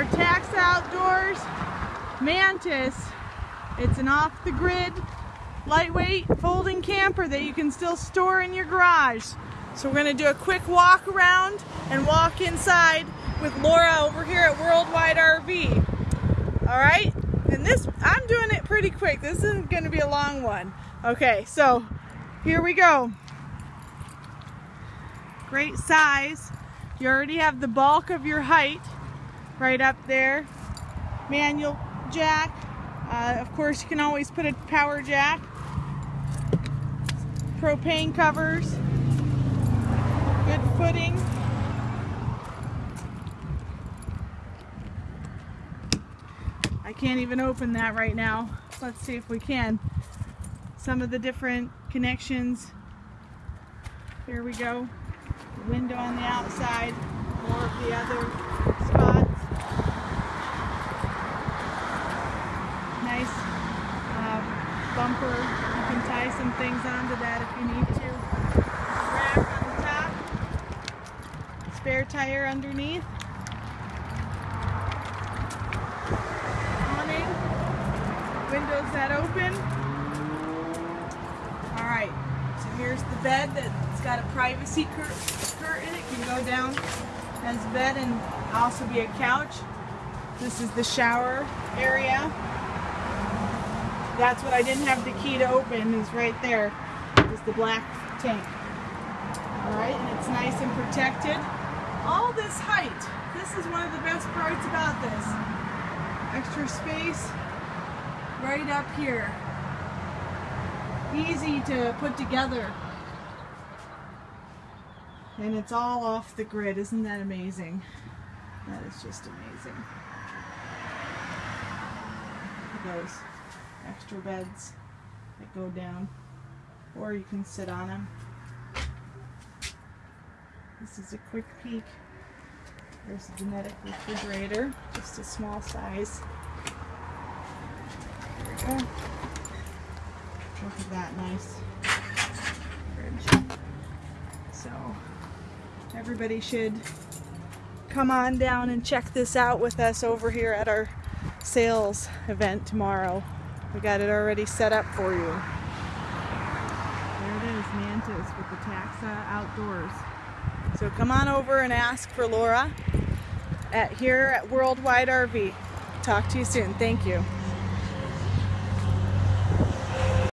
our Taxa Outdoors Mantis. It's an off-the-grid, lightweight folding camper that you can still store in your garage. So we're gonna do a quick walk around and walk inside with Laura over here at Worldwide RV. All right, and this, I'm doing it pretty quick. This isn't gonna be a long one. Okay, so here we go. Great size. You already have the bulk of your height right up there. Manual jack. Uh, of course, you can always put a power jack. Propane covers. Good footing. I can't even open that right now. Let's see if we can. Some of the different connections. Here we go. Window on the outside. More of the other Nice uh, bumper. You can tie some things onto that if you need to. Rack on the top. Spare tire underneath. Awning. Windows that open. All right. So here's the bed that's got a privacy cur curtain. It can go down as a bed and also be a couch. This is the shower area. That's what I didn't have the key to open is right there is the black tank. All right, and it's nice and protected. All this height, this is one of the best parts about this. Extra space right up here. Easy to put together. And it's all off the grid. Isn't that amazing? That is just amazing. Those extra beds that go down. Or you can sit on them. This is a quick peek. There's a Dometic refrigerator, just a small size. There we go. Look at that nice fridge. So everybody should come on down and check this out with us over here at our sales event tomorrow. We got it already set up for you. There it is, Mantis with the Taxa Outdoors. So come on over and ask for Laura at here at Worldwide RV. Talk to you soon. Thank you.